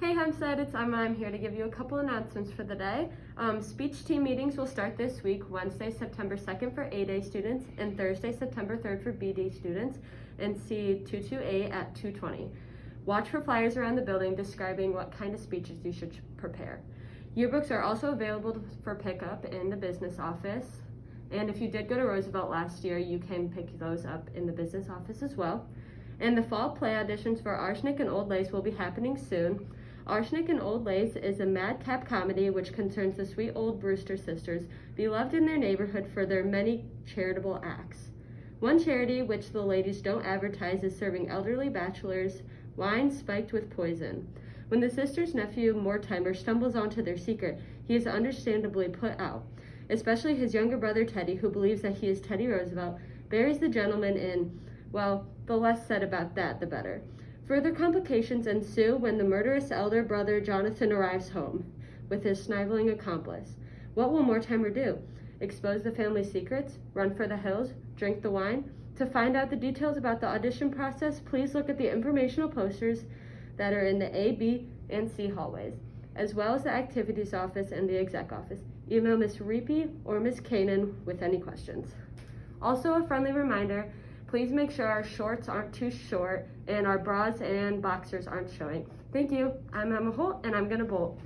Hey Hempstead, it's Emma. I'm here to give you a couple announcements for the day. Um, speech team meetings will start this week, Wednesday, September 2nd for A-Day students and Thursday, September 3rd for B-Day students in C228 at 220. Watch for flyers around the building describing what kind of speeches you should prepare. Yearbooks are also available for pickup in the business office. And if you did go to Roosevelt last year, you can pick those up in the business office as well. And the fall play auditions for Arsenic and Old Lace will be happening soon. Arsenic and Old Lace is a madcap comedy which concerns the sweet old Brewster sisters, beloved in their neighborhood for their many charitable acts. One charity which the ladies don't advertise is serving elderly bachelors wine spiked with poison. When the sisters' nephew, Mortimer, stumbles onto their secret, he is understandably put out. Especially his younger brother Teddy, who believes that he is Teddy Roosevelt, buries the gentleman in, well, the less said about that, the better. Further complications ensue when the murderous elder brother Jonathan arrives home with his sniveling accomplice. What will Mortimer do? Expose the family secrets? Run for the hills? Drink the wine? To find out the details about the audition process, please look at the informational posters that are in the A, B, and C hallways, as well as the activities office and the exec office. Email Ms. Reapy or Ms. Kanan with any questions. Also, a friendly reminder Please make sure our shorts aren't too short and our bras and boxers aren't showing. Thank you. I'm Emma Holt and I'm gonna bolt.